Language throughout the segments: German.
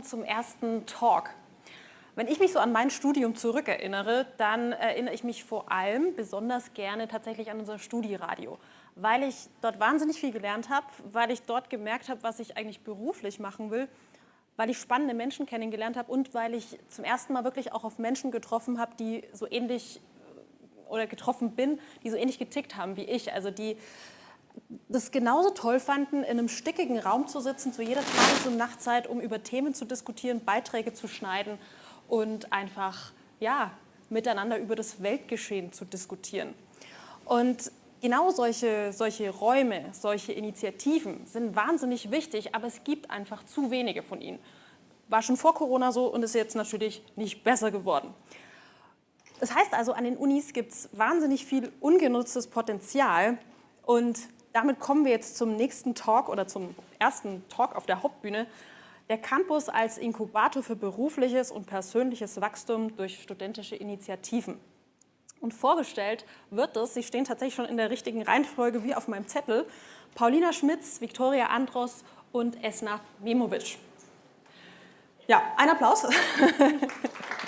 willkommen zum ersten Talk. Wenn ich mich so an mein Studium zurückerinnere, dann erinnere ich mich vor allem besonders gerne tatsächlich an unser Studieradio, weil ich dort wahnsinnig viel gelernt habe, weil ich dort gemerkt habe, was ich eigentlich beruflich machen will, weil ich spannende Menschen kennengelernt habe und weil ich zum ersten Mal wirklich auch auf Menschen getroffen habe, die so ähnlich oder getroffen bin, die so ähnlich getickt haben wie ich, also die das genauso toll fanden, in einem stickigen Raum zu sitzen, zu jeder Tages- und Nachtzeit, um über Themen zu diskutieren, Beiträge zu schneiden und einfach ja, miteinander über das Weltgeschehen zu diskutieren. Und genau solche, solche Räume, solche Initiativen sind wahnsinnig wichtig, aber es gibt einfach zu wenige von ihnen. War schon vor Corona so und ist jetzt natürlich nicht besser geworden. Das heißt also, an den Unis gibt es wahnsinnig viel ungenutztes Potenzial und damit kommen wir jetzt zum nächsten Talk oder zum ersten Talk auf der Hauptbühne. Der Campus als Inkubator für berufliches und persönliches Wachstum durch studentische Initiativen. Und vorgestellt wird es, Sie stehen tatsächlich schon in der richtigen Reihenfolge wie auf meinem Zettel, Paulina Schmitz, Viktoria Andros und Esnaf Memovic. Ja, ein Applaus.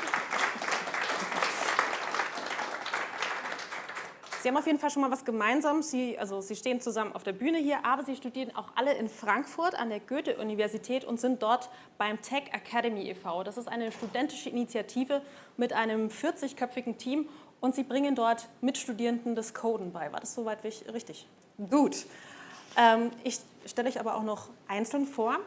Sie haben auf jeden Fall schon mal was gemeinsam. Sie, also Sie stehen zusammen auf der Bühne hier, aber Sie studieren auch alle in Frankfurt an der Goethe-Universität und sind dort beim Tech Academy e.V. Das ist eine studentische Initiative mit einem 40-köpfigen Team und Sie bringen dort Mitstudierenden das Coden bei. War das soweit richtig? Gut. Ähm, ich stelle euch aber auch noch einzeln vor.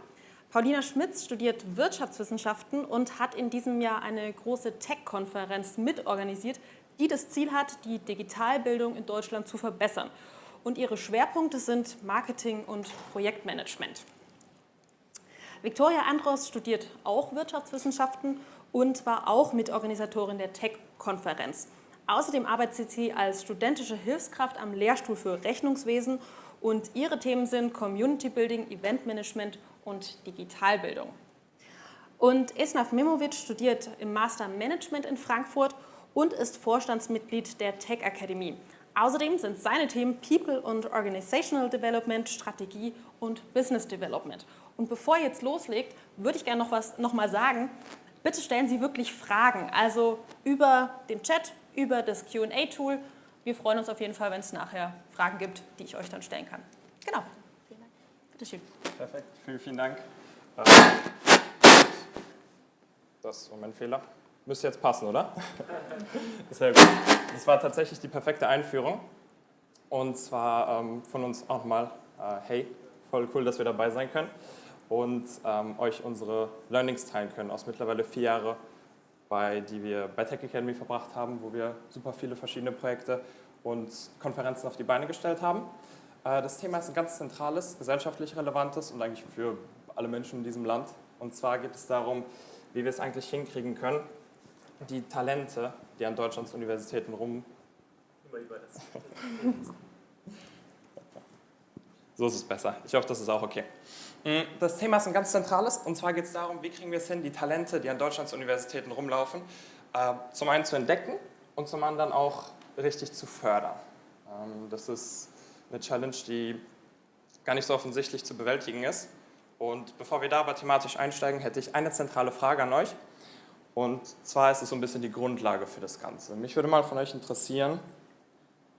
Paulina Schmitz studiert Wirtschaftswissenschaften und hat in diesem Jahr eine große Tech-Konferenz mitorganisiert, die das Ziel hat, die Digitalbildung in Deutschland zu verbessern. Und ihre Schwerpunkte sind Marketing und Projektmanagement. Viktoria Andros studiert auch Wirtschaftswissenschaften und war auch Mitorganisatorin der Tech-Konferenz. Außerdem arbeitet sie als studentische Hilfskraft am Lehrstuhl für Rechnungswesen und ihre Themen sind Community Building, Event Management und Digitalbildung. Und Esnaf Mimovic studiert im Master Management in Frankfurt und ist Vorstandsmitglied der Tech Akademie. Außerdem sind seine Themen People und Organizational Development, Strategie und Business Development. Und bevor ihr jetzt loslegt, würde ich gerne noch was noch mal sagen. Bitte stellen Sie wirklich Fragen, also über den Chat, über das Q&A-Tool. Wir freuen uns auf jeden Fall, wenn es nachher Fragen gibt, die ich euch dann stellen kann. Genau. Vielen Dank. Bitte schön. Perfekt. Vielen, vielen Dank. Das ist mein Fehler. Müsste jetzt passen, oder? Sehr gut. Das war tatsächlich die perfekte Einführung. Und zwar ähm, von uns auch nochmal, äh, hey, voll cool, dass wir dabei sein können und ähm, euch unsere Learnings teilen können aus mittlerweile vier Jahren, bei, die wir bei Tech Academy verbracht haben, wo wir super viele verschiedene Projekte und Konferenzen auf die Beine gestellt haben. Äh, das Thema ist ein ganz zentrales, gesellschaftlich relevantes und eigentlich für alle Menschen in diesem Land. Und zwar geht es darum, wie wir es eigentlich hinkriegen können, die Talente, die an Deutschlands Universitäten rum... So ist es besser. Ich hoffe, das ist auch okay. Mm, das Thema ist ein ganz zentrales und zwar geht es darum, wie kriegen wir es hin, die Talente, die an Deutschlands Universitäten rumlaufen, äh, zum einen zu entdecken und zum anderen auch richtig zu fördern. Ähm, das ist eine Challenge, die gar nicht so offensichtlich zu bewältigen ist. Und bevor wir da aber thematisch einsteigen, hätte ich eine zentrale Frage an euch. Und zwar ist es so ein bisschen die Grundlage für das Ganze. Mich würde mal von euch interessieren,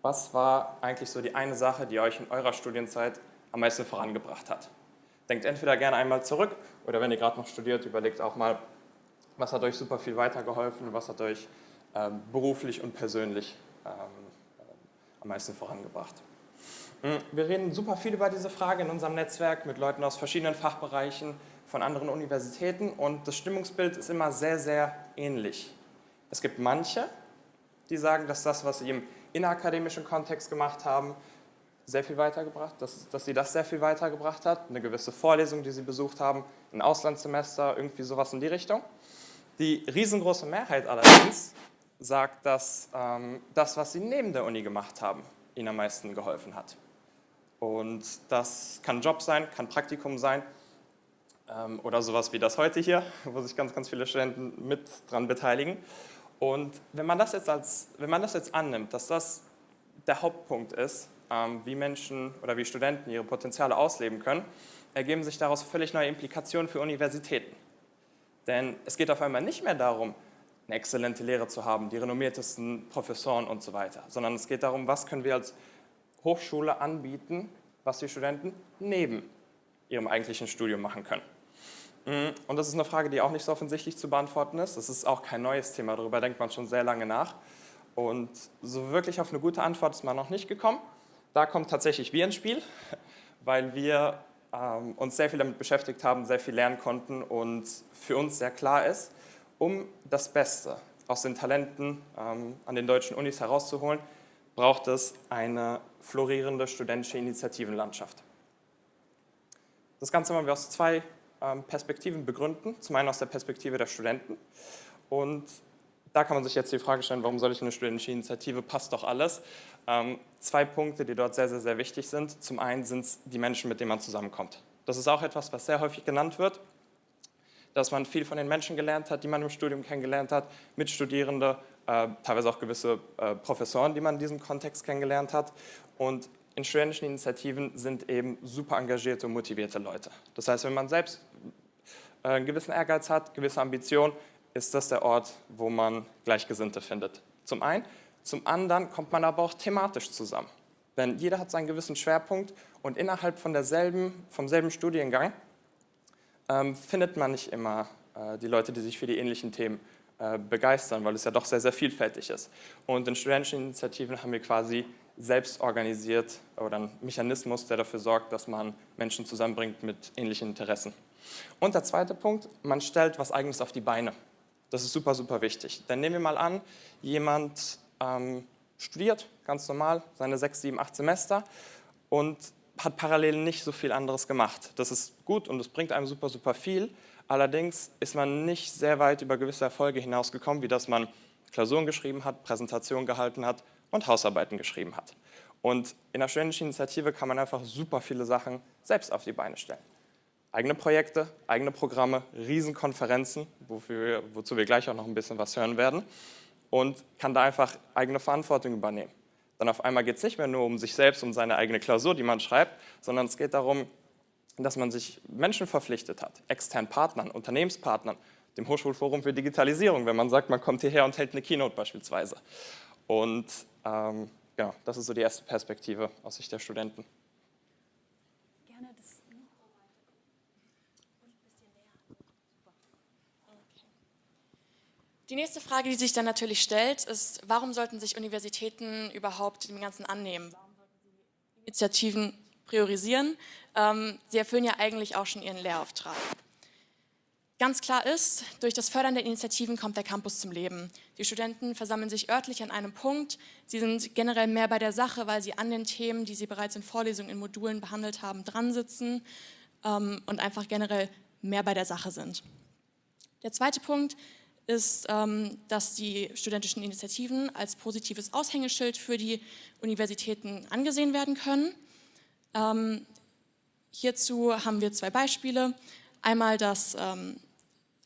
was war eigentlich so die eine Sache, die euch in eurer Studienzeit am meisten vorangebracht hat? Denkt entweder gerne einmal zurück oder wenn ihr gerade noch studiert, überlegt auch mal, was hat euch super viel weitergeholfen, was hat euch ähm, beruflich und persönlich ähm, am meisten vorangebracht. Hm, wir reden super viel über diese Frage in unserem Netzwerk mit Leuten aus verschiedenen Fachbereichen, von anderen Universitäten und das Stimmungsbild ist immer sehr, sehr ähnlich. Es gibt manche, die sagen, dass das, was sie im innerakademischen Kontext gemacht haben, sehr viel weitergebracht, dass, dass sie das sehr viel weitergebracht hat, eine gewisse Vorlesung, die sie besucht haben, ein Auslandssemester, irgendwie sowas in die Richtung. Die riesengroße Mehrheit allerdings sagt, dass ähm, das, was sie neben der Uni gemacht haben, ihnen am meisten geholfen hat. Und das kann Job sein, kann Praktikum sein, oder sowas wie das heute hier, wo sich ganz, ganz viele Studenten mit dran beteiligen. Und wenn man das jetzt, als, wenn man das jetzt annimmt, dass das der Hauptpunkt ist, ähm, wie Menschen oder wie Studenten ihre Potenziale ausleben können, ergeben sich daraus völlig neue Implikationen für Universitäten. Denn es geht auf einmal nicht mehr darum, eine exzellente Lehre zu haben, die renommiertesten Professoren und so weiter, sondern es geht darum, was können wir als Hochschule anbieten, was die Studenten neben ihrem eigentlichen Studium machen können. Mm, und das ist eine Frage, die auch nicht so offensichtlich zu beantworten ist. Das ist auch kein neues Thema, darüber denkt man schon sehr lange nach. Und so wirklich auf eine gute Antwort ist man noch nicht gekommen. Da kommt tatsächlich wir ins Spiel, weil wir ähm, uns sehr viel damit beschäftigt haben, sehr viel lernen konnten und für uns sehr klar ist, um das Beste aus den Talenten ähm, an den deutschen Unis herauszuholen, braucht es eine florierende studentische Initiativenlandschaft. Das Ganze wollen wir aus zwei Perspektiven begründen. Zum einen aus der Perspektive der Studenten. Und da kann man sich jetzt die Frage stellen, warum soll ich eine studentische Initiative? Passt doch alles. Ähm, zwei Punkte, die dort sehr, sehr, sehr wichtig sind. Zum einen sind es die Menschen, mit denen man zusammenkommt. Das ist auch etwas, was sehr häufig genannt wird dass man viel von den Menschen gelernt hat, die man im Studium kennengelernt hat, Mitstudierende, äh, teilweise auch gewisse äh, Professoren, die man in diesem Kontext kennengelernt hat. Und in studentischen Initiativen sind eben super engagierte und motivierte Leute. Das heißt, wenn man selbst einen gewissen Ehrgeiz hat, gewisse Ambition, ist das der Ort, wo man Gleichgesinnte findet. Zum einen. Zum anderen kommt man aber auch thematisch zusammen. Denn jeder hat seinen gewissen Schwerpunkt und innerhalb von derselben, vom selben Studiengang ähm, findet man nicht immer äh, die Leute, die sich für die ähnlichen Themen äh, begeistern, weil es ja doch sehr, sehr vielfältig ist. Und in studentischen Initiativen haben wir quasi selbst organisiert oder einen Mechanismus, der dafür sorgt, dass man Menschen zusammenbringt mit ähnlichen Interessen. Und der zweite Punkt, man stellt was Eigenes auf die Beine. Das ist super, super wichtig. Denn nehmen wir mal an, jemand ähm, studiert ganz normal seine sechs, sieben, acht Semester und hat parallel nicht so viel anderes gemacht. Das ist gut und es bringt einem super, super viel. Allerdings ist man nicht sehr weit über gewisse Erfolge hinausgekommen, wie dass man Klausuren geschrieben hat, Präsentationen gehalten hat und Hausarbeiten geschrieben hat. Und in der studentischen Initiative kann man einfach super viele Sachen selbst auf die Beine stellen. Eigene Projekte, eigene Programme, Riesenkonferenzen, wofür, wozu wir gleich auch noch ein bisschen was hören werden und kann da einfach eigene Verantwortung übernehmen. Dann auf einmal geht es nicht mehr nur um sich selbst, um seine eigene Klausur, die man schreibt, sondern es geht darum, dass man sich Menschen verpflichtet hat, externen Partnern, Unternehmenspartnern, dem Hochschulforum für Digitalisierung, wenn man sagt, man kommt hierher und hält eine Keynote beispielsweise. Und ähm, ja, das ist so die erste Perspektive aus Sicht der Studenten. Die nächste Frage, die sich dann natürlich stellt, ist, warum sollten sich Universitäten überhaupt dem Ganzen annehmen? Warum sollten sie Initiativen priorisieren? Ähm, sie erfüllen ja eigentlich auch schon ihren Lehrauftrag. Ganz klar ist, durch das Fördern der Initiativen kommt der Campus zum Leben. Die Studenten versammeln sich örtlich an einem Punkt. Sie sind generell mehr bei der Sache, weil sie an den Themen, die sie bereits in Vorlesungen, in Modulen behandelt haben, dran sitzen ähm, und einfach generell mehr bei der Sache sind. Der zweite Punkt ist, ähm, dass die studentischen Initiativen als positives Aushängeschild für die Universitäten angesehen werden können. Ähm, hierzu haben wir zwei Beispiele. Einmal, dass ähm,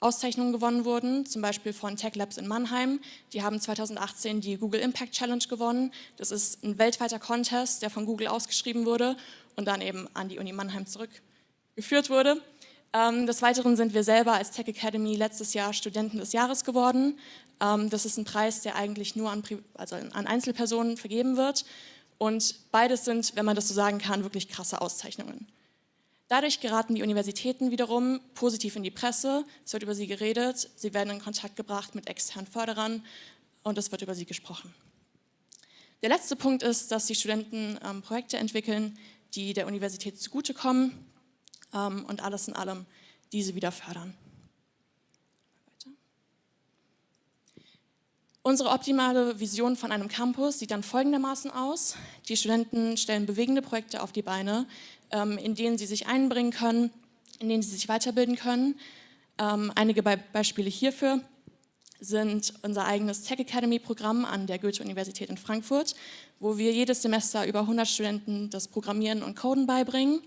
Auszeichnungen gewonnen wurden, zum Beispiel von Tech Labs in Mannheim. Die haben 2018 die Google Impact Challenge gewonnen. Das ist ein weltweiter Contest, der von Google ausgeschrieben wurde und dann eben an die Uni Mannheim zurückgeführt wurde. Ähm, des Weiteren sind wir selber als Tech Academy letztes Jahr Studenten des Jahres geworden. Ähm, das ist ein Preis, der eigentlich nur an, also an Einzelpersonen vergeben wird. Und beides sind, wenn man das so sagen kann, wirklich krasse Auszeichnungen. Dadurch geraten die Universitäten wiederum positiv in die Presse, es wird über sie geredet, sie werden in Kontakt gebracht mit externen Förderern und es wird über sie gesprochen. Der letzte Punkt ist, dass die Studenten ähm, Projekte entwickeln, die der Universität zugutekommen und alles in allem diese wieder fördern. Unsere optimale Vision von einem Campus sieht dann folgendermaßen aus. Die Studenten stellen bewegende Projekte auf die Beine, ähm, in denen sie sich einbringen können, in denen sie sich weiterbilden können. Ähm, einige Beispiele hierfür sind unser eigenes Tech Academy Programm an der Goethe-Universität in Frankfurt, wo wir jedes Semester über 100 Studenten das Programmieren und Coden beibringen.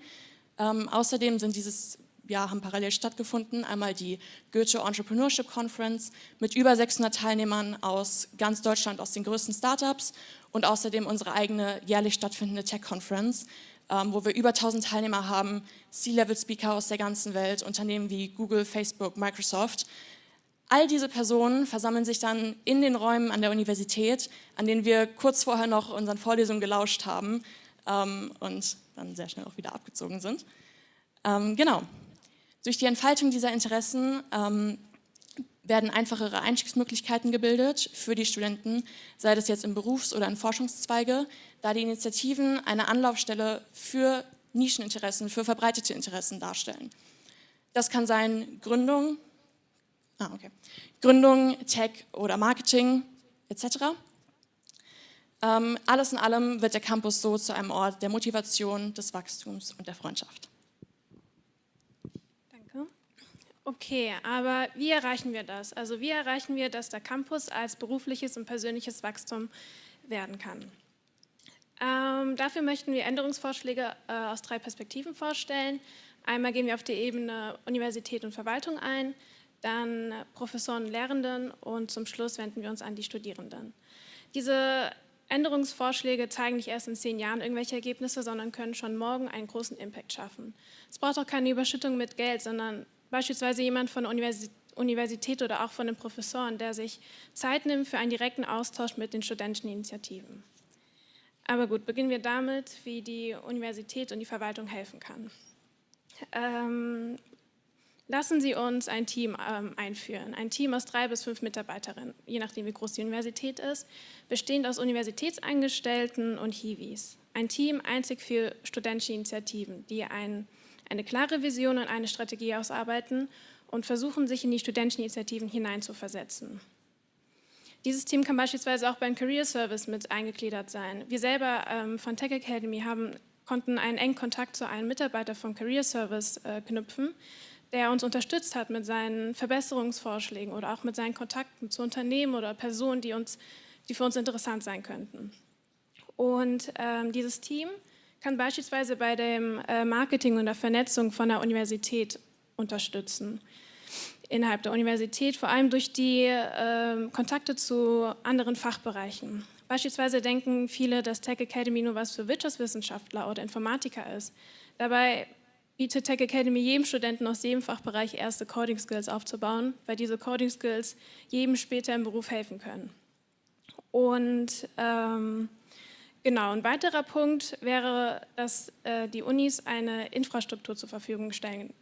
Ähm, außerdem sind dieses ja, haben parallel stattgefunden. Einmal die Goethe Entrepreneurship Conference mit über 600 Teilnehmern aus ganz Deutschland, aus den größten Startups und außerdem unsere eigene jährlich stattfindende Tech Conference, ähm, wo wir über 1000 Teilnehmer haben, C-Level-Speaker aus der ganzen Welt, Unternehmen wie Google, Facebook, Microsoft. All diese Personen versammeln sich dann in den Räumen an der Universität, an denen wir kurz vorher noch unseren Vorlesungen gelauscht haben ähm, und dann sehr schnell auch wieder abgezogen sind. Ähm, genau. Durch die Entfaltung dieser Interessen ähm, werden einfachere Einstiegsmöglichkeiten gebildet für die Studenten, sei das jetzt in Berufs- oder in Forschungszweige, da die Initiativen eine Anlaufstelle für Nischeninteressen, für verbreitete Interessen darstellen. Das kann sein Gründung, ah, okay. Gründung, Tech oder Marketing etc. Ähm, alles in allem wird der Campus so zu einem Ort der Motivation, des Wachstums und der Freundschaft. Okay, aber wie erreichen wir das? Also wie erreichen wir, dass der Campus als berufliches und persönliches Wachstum werden kann? Ähm, dafür möchten wir Änderungsvorschläge äh, aus drei Perspektiven vorstellen. Einmal gehen wir auf die Ebene Universität und Verwaltung ein, dann Professoren und Lehrenden und zum Schluss wenden wir uns an die Studierenden. Diese Änderungsvorschläge zeigen nicht erst in zehn Jahren irgendwelche Ergebnisse, sondern können schon morgen einen großen Impact schaffen. Es braucht auch keine Überschüttung mit Geld, sondern beispielsweise jemand von der Universität oder auch von den Professoren, der sich Zeit nimmt für einen direkten Austausch mit den studentischen Initiativen. Aber gut, beginnen wir damit, wie die Universität und die Verwaltung helfen kann. Ähm, lassen Sie uns ein Team ähm, einführen, ein Team aus drei bis fünf Mitarbeiterinnen, je nachdem wie groß die Universität ist, bestehend aus Universitätsangestellten und Hiwis. Ein Team einzig für studentische Initiativen, die ein eine klare Vision und eine Strategie ausarbeiten und versuchen, sich in die studentischen Initiativen hineinzuversetzen. Dieses Team kann beispielsweise auch beim Career Service mit eingegliedert sein. Wir selber ähm, von Tech Academy haben, konnten einen engen Kontakt zu einem Mitarbeiter vom Career Service äh, knüpfen, der uns unterstützt hat mit seinen Verbesserungsvorschlägen oder auch mit seinen Kontakten zu Unternehmen oder Personen, die, uns, die für uns interessant sein könnten. Und ähm, dieses Team kann beispielsweise bei dem äh, Marketing und der Vernetzung von der Universität unterstützen. Innerhalb der Universität, vor allem durch die äh, Kontakte zu anderen Fachbereichen. Beispielsweise denken viele, dass Tech Academy nur was für Wirtschaftswissenschaftler oder Informatiker ist. Dabei bietet Tech Academy jedem Studenten aus jedem Fachbereich erste Coding Skills aufzubauen, weil diese Coding Skills jedem später im Beruf helfen können. Und ähm, Genau, ein weiterer Punkt wäre, dass äh, die Unis eine Infrastruktur zur Verfügung stellen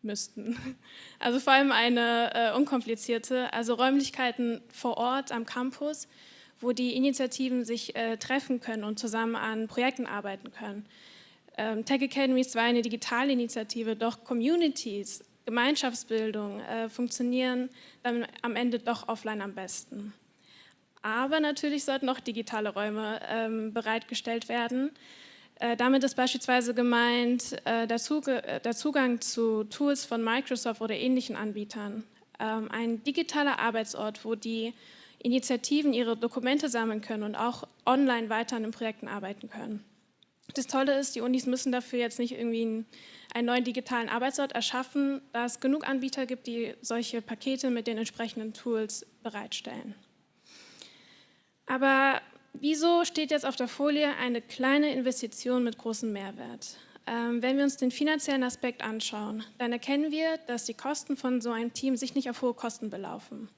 müssten. Also vor allem eine äh, unkomplizierte, also Räumlichkeiten vor Ort am Campus, wo die Initiativen sich äh, treffen können und zusammen an Projekten arbeiten können. Ähm, Tech ist zwar eine digitale Initiative, doch Communities, Gemeinschaftsbildung äh, funktionieren dann am Ende doch offline am besten. Aber natürlich sollten auch digitale Räume ähm, bereitgestellt werden. Äh, damit ist beispielsweise gemeint äh, der, äh, der, Zugang zu Tools von Microsoft oder ähnlichen Anbietern. Ähm, ein digitaler Arbeitsort, wo die Initiativen ihre Dokumente sammeln können und auch online weiter an den Projekten arbeiten können. Das Tolle ist, die Unis müssen dafür jetzt nicht irgendwie einen, einen neuen digitalen Arbeitsort erschaffen, da es genug Anbieter gibt, die solche Pakete mit den entsprechenden Tools bereitstellen. Aber wieso steht jetzt auf der Folie eine kleine Investition mit großem Mehrwert? Ähm, wenn wir uns den finanziellen Aspekt anschauen, dann erkennen wir, dass die Kosten von so einem Team sich nicht auf hohe Kosten belaufen.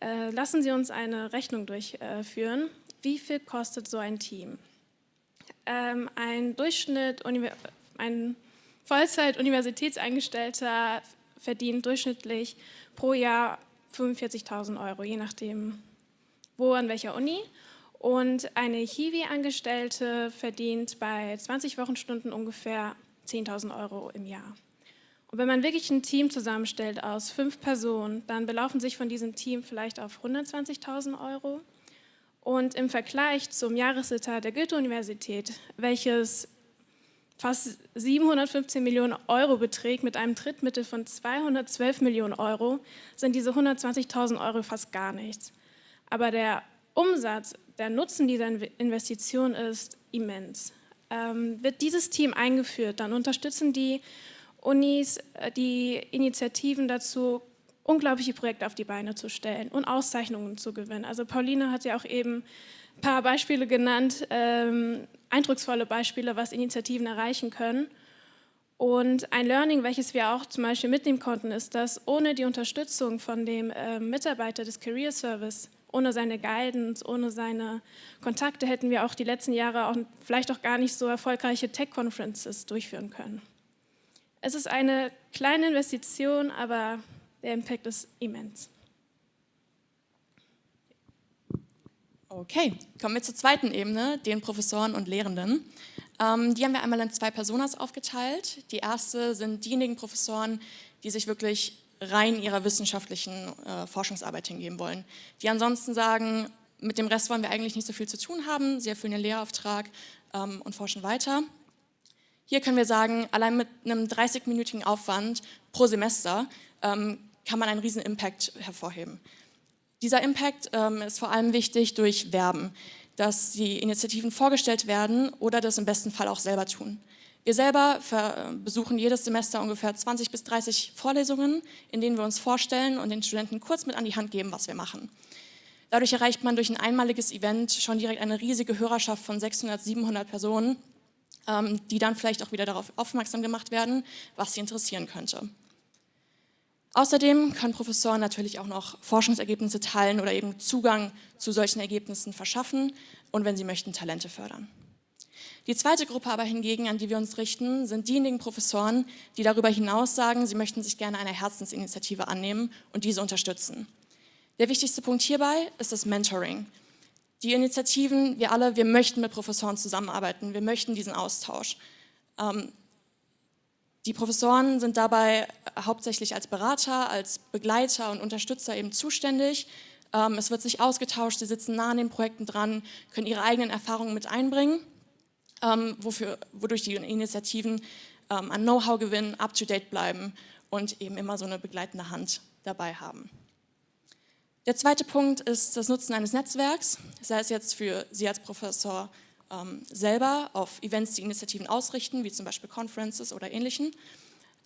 Äh, lassen Sie uns eine Rechnung durchführen. Wie viel kostet so ein Team? Ähm, ein Durchschnitt, ein Vollzeit-Universitätsangestellter verdient durchschnittlich pro Jahr 45.000 Euro, je nachdem, wo an welcher Uni. Und eine Hiwi-Angestellte verdient bei 20 Wochenstunden ungefähr 10.000 Euro im Jahr. Und wenn man wirklich ein Team zusammenstellt aus fünf Personen, dann belaufen sich von diesem Team vielleicht auf 120.000 Euro. Und im Vergleich zum Jahresetat der Goethe-Universität, welches fast 715 Millionen Euro beträgt, mit einem Trittmittel von 212 Millionen Euro, sind diese 120.000 Euro fast gar nichts. Aber der Umsatz, der Nutzen dieser Investition ist immens. Ähm, wird dieses Team eingeführt, dann unterstützen die Unis äh, die Initiativen dazu, unglaubliche Projekte auf die Beine zu stellen und Auszeichnungen zu gewinnen. Also Pauline hat ja auch eben ein paar Beispiele genannt, ähm, eindrucksvolle Beispiele, was Initiativen erreichen können. Und ein Learning, welches wir auch zum Beispiel mitnehmen konnten, ist, dass ohne die Unterstützung von dem äh, Mitarbeiter des Career Service, ohne seine Guidance, ohne seine Kontakte, hätten wir auch die letzten Jahre auch vielleicht auch gar nicht so erfolgreiche Tech-Conferences durchführen können. Es ist eine kleine Investition, aber der Impact ist immens. Okay, kommen wir zur zweiten Ebene, den Professoren und Lehrenden. Ähm, die haben wir einmal in zwei Personas aufgeteilt. Die erste sind diejenigen Professoren, die sich wirklich rein ihrer wissenschaftlichen äh, Forschungsarbeit hingeben wollen. Die ansonsten sagen, mit dem Rest wollen wir eigentlich nicht so viel zu tun haben, sie erfüllen ihren Lehrauftrag ähm, und forschen weiter. Hier können wir sagen, allein mit einem 30-minütigen Aufwand pro Semester ähm, kann man einen riesen Impact hervorheben. Dieser Impact ähm, ist vor allem wichtig durch Werben dass die Initiativen vorgestellt werden oder das im besten Fall auch selber tun. Wir selber besuchen jedes Semester ungefähr 20 bis 30 Vorlesungen, in denen wir uns vorstellen und den Studenten kurz mit an die Hand geben, was wir machen. Dadurch erreicht man durch ein einmaliges Event schon direkt eine riesige Hörerschaft von 600, 700 Personen, ähm, die dann vielleicht auch wieder darauf aufmerksam gemacht werden, was sie interessieren könnte. Außerdem können Professoren natürlich auch noch Forschungsergebnisse teilen oder eben Zugang zu solchen Ergebnissen verschaffen und wenn sie möchten, Talente fördern. Die zweite Gruppe aber hingegen, an die wir uns richten, sind diejenigen Professoren, die darüber hinaus sagen, sie möchten sich gerne einer Herzensinitiative annehmen und diese unterstützen. Der wichtigste Punkt hierbei ist das Mentoring. Die Initiativen, wir alle, wir möchten mit Professoren zusammenarbeiten, wir möchten diesen Austausch. Ähm, die Professoren sind dabei hauptsächlich als Berater, als Begleiter und Unterstützer eben zuständig. Ähm, es wird sich ausgetauscht, sie sitzen nah an den Projekten dran, können ihre eigenen Erfahrungen mit einbringen, ähm, wofür, wodurch die Initiativen ähm, an Know-how gewinnen, up-to-date bleiben und eben immer so eine begleitende Hand dabei haben. Der zweite Punkt ist das Nutzen eines Netzwerks, sei es jetzt für Sie als Professor selber auf Events die Initiativen ausrichten, wie zum Beispiel Conferences oder ähnlichen,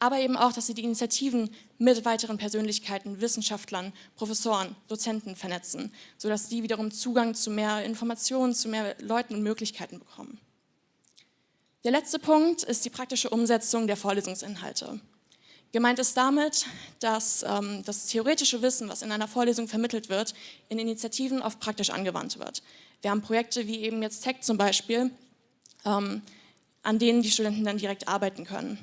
aber eben auch, dass sie die Initiativen mit weiteren Persönlichkeiten, Wissenschaftlern, Professoren, Dozenten vernetzen, sodass die wiederum Zugang zu mehr Informationen, zu mehr Leuten und Möglichkeiten bekommen. Der letzte Punkt ist die praktische Umsetzung der Vorlesungsinhalte. Gemeint ist damit, dass ähm, das theoretische Wissen, was in einer Vorlesung vermittelt wird, in Initiativen oft praktisch angewandt wird. Wir haben Projekte wie eben jetzt Tech zum Beispiel, ähm, an denen die Studenten dann direkt arbeiten können.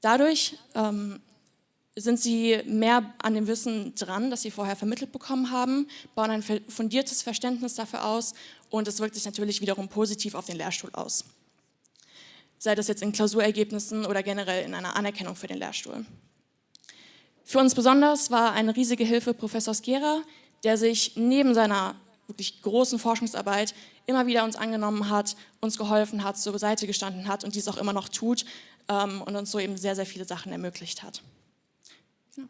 Dadurch ähm, sind sie mehr an dem Wissen dran, das sie vorher vermittelt bekommen haben, bauen ein fundiertes Verständnis dafür aus und es wirkt sich natürlich wiederum positiv auf den Lehrstuhl aus. Sei das jetzt in Klausurergebnissen oder generell in einer Anerkennung für den Lehrstuhl. Für uns besonders war eine riesige Hilfe Professor Skera, der sich neben seiner wirklich großen Forschungsarbeit immer wieder uns angenommen hat, uns geholfen hat, zur Seite gestanden hat und dies auch immer noch tut ähm, und uns so eben sehr, sehr viele Sachen ermöglicht hat. Genau.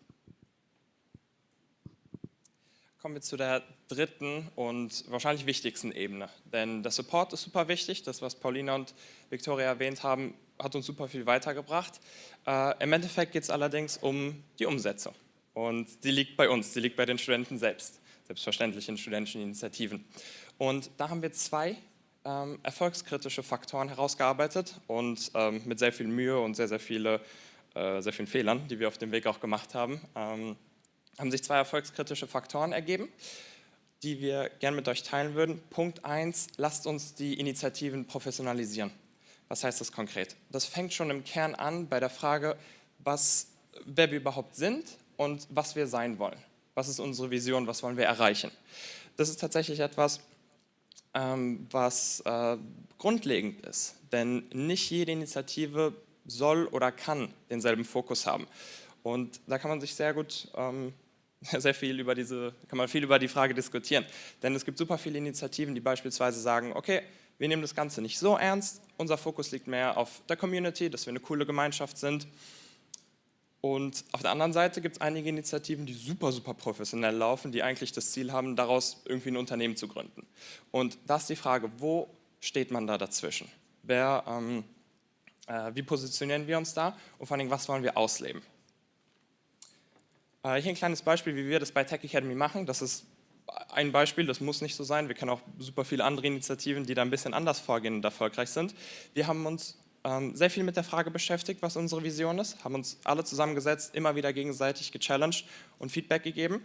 Kommen wir zu der dritten und wahrscheinlich wichtigsten Ebene. Denn der Support ist super wichtig. Das, was Paulina und Victoria erwähnt haben, hat uns super viel weitergebracht. Äh, Im Endeffekt geht es allerdings um die Umsetzung. Und die liegt bei uns, die liegt bei den Studenten selbst selbstverständlich in studentischen Initiativen. Und da haben wir zwei ähm, erfolgskritische Faktoren herausgearbeitet und ähm, mit sehr viel Mühe und sehr, sehr, viele, äh, sehr vielen Fehlern, die wir auf dem Weg auch gemacht haben, ähm, haben sich zwei erfolgskritische Faktoren ergeben, die wir gerne mit euch teilen würden. Punkt 1, lasst uns die Initiativen professionalisieren. Was heißt das konkret? Das fängt schon im Kern an bei der Frage, was, wer wir überhaupt sind und was wir sein wollen. Was ist unsere Vision? Was wollen wir erreichen? Das ist tatsächlich etwas, ähm, was äh, grundlegend ist. Denn nicht jede Initiative soll oder kann denselben Fokus haben. Und da kann man sich sehr gut, ähm, sehr viel über diese, kann man viel über die Frage diskutieren. Denn es gibt super viele Initiativen, die beispielsweise sagen, okay, wir nehmen das Ganze nicht so ernst, unser Fokus liegt mehr auf der Community, dass wir eine coole Gemeinschaft sind und auf der anderen Seite gibt es einige Initiativen, die super, super professionell laufen, die eigentlich das Ziel haben, daraus irgendwie ein Unternehmen zu gründen. Und da ist die Frage, wo steht man da dazwischen? Wer, ähm, Äh, wie positionieren wir uns da und vor allem, was wollen wir ausleben? Äh, hier ein kleines Beispiel, wie wir das bei Tech Academy machen. Das ist ein Beispiel, das muss nicht so sein. Wir kennen auch super viele andere Initiativen, die da ein bisschen anders vorgehen und erfolgreich sind. Wir haben uns sehr viel mit der Frage beschäftigt, was unsere Vision ist, haben uns alle zusammengesetzt, immer wieder gegenseitig gechallenged und Feedback gegeben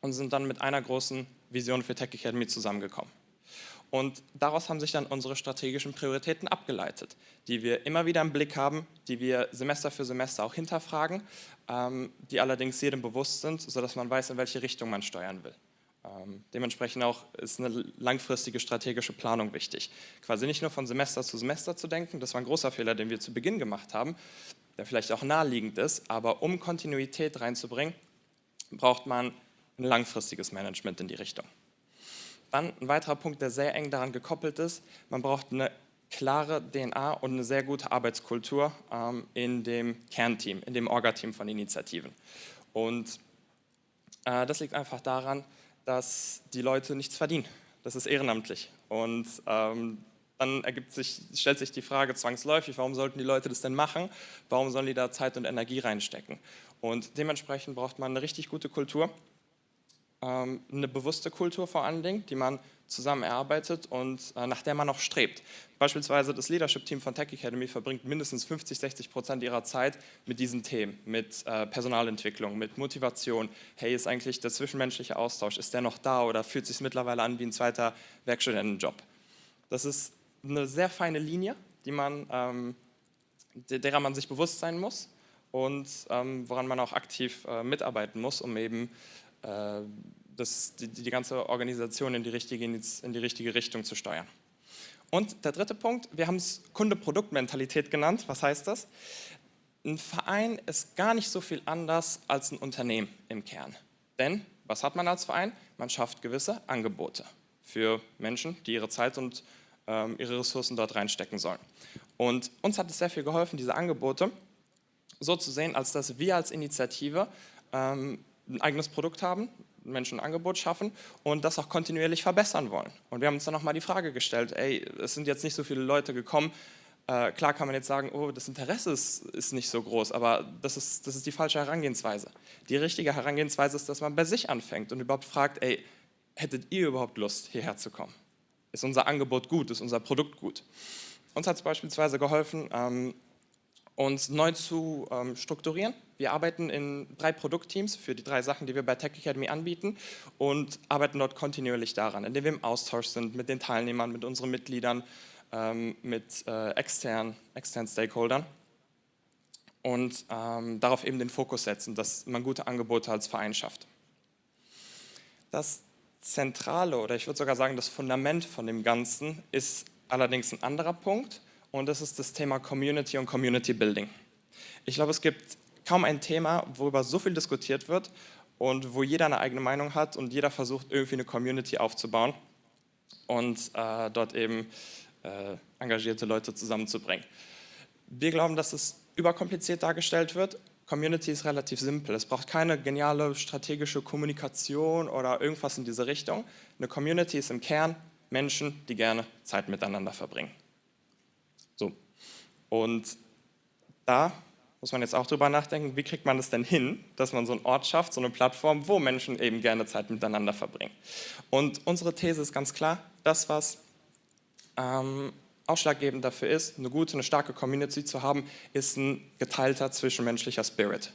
und sind dann mit einer großen Vision für Tech Academy zusammengekommen. Und daraus haben sich dann unsere strategischen Prioritäten abgeleitet, die wir immer wieder im Blick haben, die wir Semester für Semester auch hinterfragen, ähm, die allerdings jedem bewusst sind, sodass man weiß, in welche Richtung man steuern will. Ähm, dementsprechend auch ist eine langfristige strategische Planung wichtig. Quasi nicht nur von Semester zu Semester zu denken, das war ein großer Fehler, den wir zu Beginn gemacht haben, der vielleicht auch naheliegend ist, aber um Kontinuität reinzubringen, braucht man ein langfristiges Management in die Richtung. Dann ein weiterer Punkt, der sehr eng daran gekoppelt ist, man braucht eine klare DNA und eine sehr gute Arbeitskultur ähm, in dem Kernteam, in dem Orga-Team von Initiativen. Und äh, das liegt einfach daran, dass die Leute nichts verdienen. Das ist ehrenamtlich. Und ähm, dann ergibt sich, stellt sich die Frage zwangsläufig, warum sollten die Leute das denn machen? Warum sollen die da Zeit und Energie reinstecken? Und dementsprechend braucht man eine richtig gute Kultur ähm, eine bewusste Kultur vor allen Dingen, die man zusammen erarbeitet und äh, nach der man auch strebt. Beispielsweise das Leadership-Team von Tech Academy verbringt mindestens 50, 60 Prozent ihrer Zeit mit diesen Themen, mit äh, Personalentwicklung, mit Motivation. Hey, ist eigentlich der zwischenmenschliche Austausch, ist der noch da oder fühlt sich mittlerweile an wie ein zweiter Werkstudentenjob? Das ist eine sehr feine Linie, die man, ähm, derer man sich bewusst sein muss und ähm, woran man auch aktiv äh, mitarbeiten muss, um eben äh, das, die, die, ganze Organisation in die, richtige, in die richtige Richtung zu steuern. Und der dritte Punkt, wir haben es Kunde-Produkt-Mentalität genannt. Was heißt das? Ein Verein ist gar nicht so viel anders als ein Unternehmen im Kern. Denn, was hat man als Verein? Man schafft gewisse Angebote für Menschen, die ihre Zeit und ähm, ihre Ressourcen dort reinstecken sollen. Und uns hat es sehr viel geholfen, diese Angebote so zu sehen, als dass wir als Initiative ähm, ein eigenes Produkt haben, Menschen ein Angebot schaffen und das auch kontinuierlich verbessern wollen. Und wir haben uns dann nochmal die Frage gestellt, ey, es sind jetzt nicht so viele Leute gekommen, äh, klar kann man jetzt sagen, oh, das Interesse ist, ist nicht so groß, aber das ist, das ist die falsche Herangehensweise. Die richtige Herangehensweise ist, dass man bei sich anfängt und überhaupt fragt, ey, hättet ihr überhaupt Lust, hierher zu kommen? Ist unser Angebot gut? Ist unser Produkt gut? Uns hat es beispielsweise geholfen, ähm, uns neu zu ähm, strukturieren. Wir arbeiten in drei Produktteams für die drei Sachen, die wir bei Tech Academy anbieten und arbeiten dort kontinuierlich daran, indem wir im Austausch sind mit den Teilnehmern, mit unseren Mitgliedern, ähm, mit äh, externen, externen Stakeholdern und ähm, darauf eben den Fokus setzen, dass man gute Angebote als Verein schafft. Das Zentrale oder ich würde sogar sagen das Fundament von dem Ganzen ist allerdings ein anderer Punkt und das ist das Thema Community und Community Building. Ich glaube, es gibt kaum ein Thema, worüber so viel diskutiert wird und wo jeder eine eigene Meinung hat und jeder versucht, irgendwie eine Community aufzubauen und äh, dort eben äh, engagierte Leute zusammenzubringen. Wir glauben, dass es überkompliziert dargestellt wird. Community ist relativ simpel. Es braucht keine geniale strategische Kommunikation oder irgendwas in diese Richtung. Eine Community ist im Kern Menschen, die gerne Zeit miteinander verbringen. So. Und da muss man jetzt auch drüber nachdenken, wie kriegt man das denn hin, dass man so einen Ort schafft, so eine Plattform, wo Menschen eben gerne Zeit miteinander verbringen. Und unsere These ist ganz klar, das, was ähm, ausschlaggebend dafür ist, eine gute, eine starke Community zu haben, ist ein geteilter zwischenmenschlicher Spirit.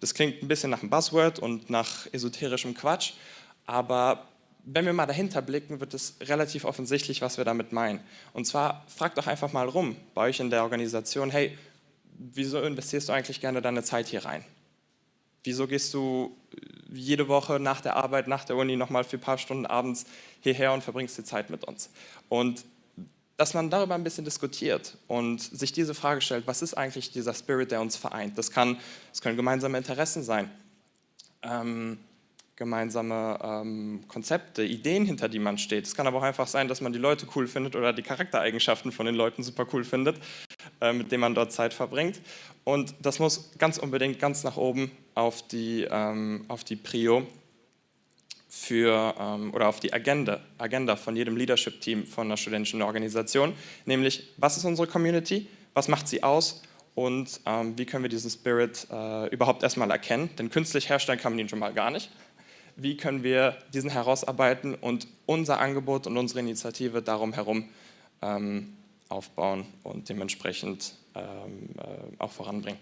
Das klingt ein bisschen nach einem Buzzword und nach esoterischem Quatsch, aber wenn wir mal dahinter blicken, wird es relativ offensichtlich, was wir damit meinen. Und zwar fragt doch einfach mal rum bei euch in der Organisation, hey, wieso investierst du eigentlich gerne deine Zeit hier rein? Wieso gehst du jede Woche nach der Arbeit, nach der Uni nochmal für ein paar Stunden abends hierher und verbringst die Zeit mit uns? Und dass man darüber ein bisschen diskutiert und sich diese Frage stellt, was ist eigentlich dieser Spirit, der uns vereint? Das, kann, das können gemeinsame Interessen sein. Ähm, gemeinsame ähm, Konzepte, Ideen, hinter die man steht. Es kann aber auch einfach sein, dass man die Leute cool findet oder die Charaktereigenschaften von den Leuten super cool findet, äh, mit denen man dort Zeit verbringt. Und das muss ganz unbedingt ganz nach oben auf die, ähm, auf die Prio für, ähm, oder auf die Agenda, Agenda von jedem Leadership-Team von einer studentischen Organisation, nämlich was ist unsere Community, was macht sie aus und ähm, wie können wir diesen Spirit äh, überhaupt erstmal erkennen, denn künstlich herstellen kann man ihn schon mal gar nicht. Wie können wir diesen herausarbeiten und unser Angebot und unsere Initiative darum herum ähm, aufbauen und dementsprechend ähm, äh, auch voranbringen.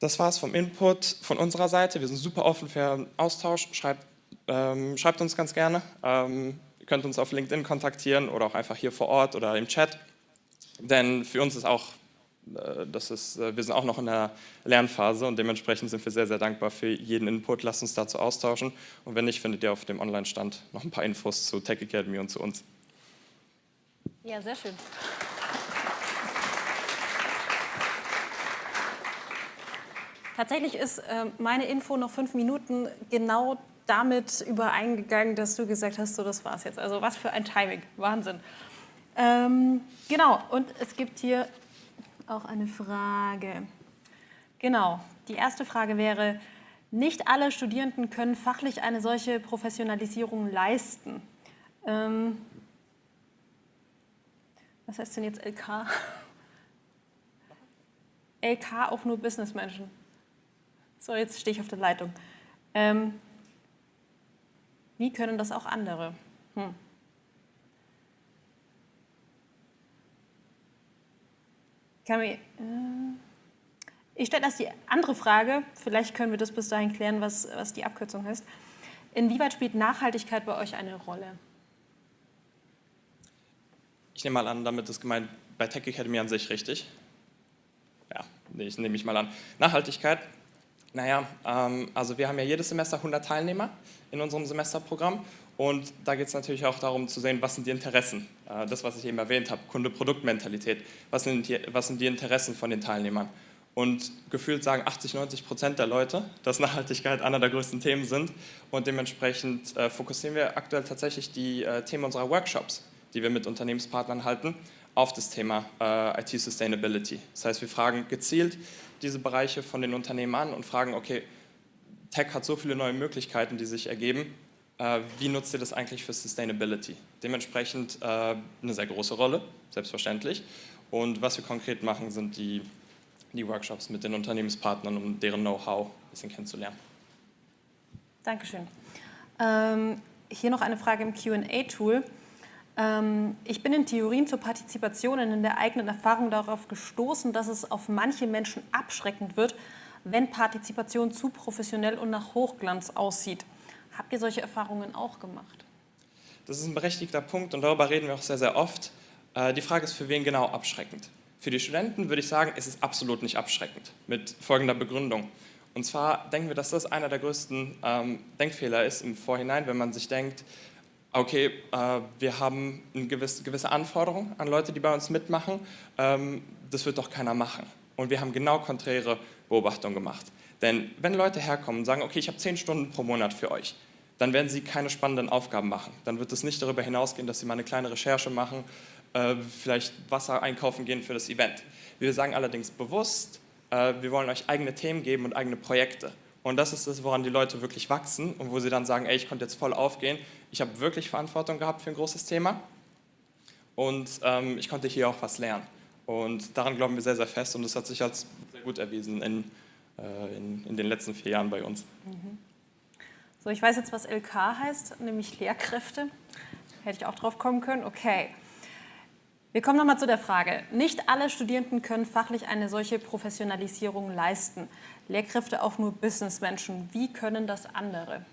Das war es vom Input von unserer Seite. Wir sind super offen für Austausch. Schreibt, ähm, schreibt uns ganz gerne. Ähm, ihr könnt uns auf LinkedIn kontaktieren oder auch einfach hier vor Ort oder im Chat. Denn für uns ist auch, das ist, äh, wir sind auch noch in der Lernphase und dementsprechend sind wir sehr, sehr dankbar für jeden Input. Lasst uns dazu austauschen. Und wenn nicht, findet ihr auf dem Online-Stand noch ein paar Infos zu Tech Academy und zu uns. Ja, sehr schön. Tatsächlich ist äh, meine Info noch fünf Minuten genau damit übereingegangen, dass du gesagt hast, so das war's jetzt. Also was für ein Timing, Wahnsinn. Ähm, genau, und es gibt hier auch eine Frage. Genau, die erste Frage wäre, nicht alle Studierenden können fachlich eine solche Professionalisierung leisten. Ähm, was heißt denn jetzt LK? LK auch nur Businessmenschen. So, jetzt stehe ich auf der Leitung. Ähm, wie können das auch andere? Hm. Kann mir, äh, ich stelle erst die andere Frage, vielleicht können wir das bis dahin klären, was, was die Abkürzung heißt. Inwieweit spielt Nachhaltigkeit bei euch eine Rolle? Ich nehme mal an, damit ist gemeint bei Tech Academy an sich richtig. Ja, ich nehme mich mal an. Nachhaltigkeit naja, ähm, also wir haben ja jedes Semester 100 Teilnehmer in unserem Semesterprogramm und da geht es natürlich auch darum zu sehen, was sind die Interessen. Äh, das, was ich eben erwähnt habe, Kunde-Produkt-Mentalität. Was, was sind die Interessen von den Teilnehmern? Und gefühlt sagen 80, 90 Prozent der Leute, dass Nachhaltigkeit einer der größten Themen sind. Und dementsprechend äh, fokussieren wir aktuell tatsächlich die äh, Themen unserer Workshops, die wir mit Unternehmenspartnern halten, auf das Thema IT-Sustainability. Das heißt, wir fragen gezielt diese Bereiche von den Unternehmen an und fragen, okay, Tech hat so viele neue Möglichkeiten, die sich ergeben, wie nutzt ihr das eigentlich für Sustainability? Dementsprechend äh, eine sehr große Rolle, selbstverständlich. Und was wir konkret machen, sind die, die Workshops mit den Unternehmenspartnern, um deren Know-how ein bisschen kennenzulernen. Dankeschön. Ähm, hier noch eine Frage im Q&A-Tool. Ähm, ich bin in Theorien zur Partizipation und in der eigenen Erfahrung darauf gestoßen, dass es auf manche Menschen abschreckend wird, wenn Partizipation zu professionell und nach Hochglanz aussieht. Habt ihr solche Erfahrungen auch gemacht? Das ist ein berechtigter Punkt und darüber reden wir auch sehr, sehr oft. Äh, die Frage ist, für wen genau abschreckend? Für die Studenten würde ich sagen, es ist absolut nicht abschreckend, mit folgender Begründung. Und zwar denken wir, dass das einer der größten ähm, Denkfehler ist im Vorhinein, wenn man sich denkt, okay, äh, wir haben eine gewisse, gewisse Anforderung an Leute, die bei uns mitmachen, ähm, das wird doch keiner machen. Und wir haben genau konträre Beobachtungen gemacht. Denn wenn Leute herkommen und sagen, okay, ich habe zehn Stunden pro Monat für euch, dann werden sie keine spannenden Aufgaben machen. Dann wird es nicht darüber hinausgehen, dass sie mal eine kleine Recherche machen, äh, vielleicht Wasser einkaufen gehen für das Event. Wir sagen allerdings bewusst, äh, wir wollen euch eigene Themen geben und eigene Projekte. Und das ist das, woran die Leute wirklich wachsen und wo sie dann sagen, ey, ich konnte jetzt voll aufgehen, ich habe wirklich Verantwortung gehabt für ein großes Thema und ähm, ich konnte hier auch was lernen. Und daran glauben wir sehr, sehr fest und das hat sich als sehr gut erwiesen in, äh, in, in den letzten vier Jahren bei uns. Mhm. So, ich weiß jetzt, was LK heißt, nämlich Lehrkräfte. Hätte ich auch drauf kommen können. Okay. Wir kommen nochmal zu der Frage. Nicht alle Studierenden können fachlich eine solche Professionalisierung leisten. Lehrkräfte auch nur Businessmenschen. Wie können das andere?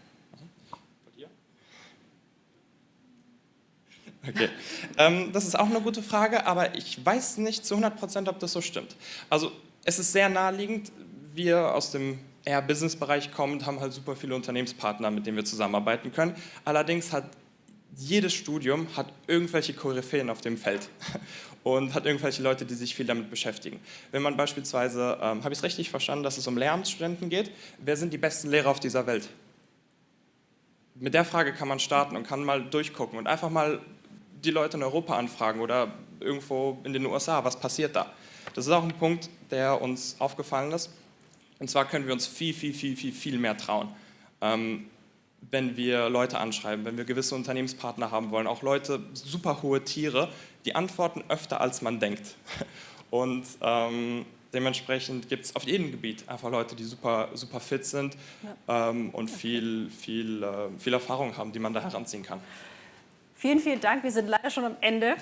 Okay, ähm, das ist auch eine gute Frage, aber ich weiß nicht zu 100 Prozent, ob das so stimmt. Also es ist sehr naheliegend, wir aus dem eher Business-Bereich kommen, haben halt super viele Unternehmenspartner, mit denen wir zusammenarbeiten können. Allerdings hat jedes Studium hat irgendwelche Koryphäen auf dem Feld und hat irgendwelche Leute, die sich viel damit beschäftigen. Wenn man beispielsweise, ähm, habe ich es richtig verstanden, dass es um Lehramtsstudenten geht, wer sind die besten Lehrer auf dieser Welt? Mit der Frage kann man starten und kann mal durchgucken und einfach mal die Leute in Europa anfragen oder irgendwo in den USA, was passiert da? Das ist auch ein Punkt, der uns aufgefallen ist. Und zwar können wir uns viel, viel, viel, viel, viel mehr trauen. Ähm, wenn wir Leute anschreiben, wenn wir gewisse Unternehmenspartner haben wollen, auch Leute, super hohe Tiere, die antworten öfter als man denkt. Und ähm, dementsprechend gibt es auf jedem Gebiet einfach Leute, die super, super fit sind ja. ähm, und viel, viel, äh, viel Erfahrung haben, die man da heranziehen kann. Vielen, vielen Dank. Wir sind leider schon am Ende.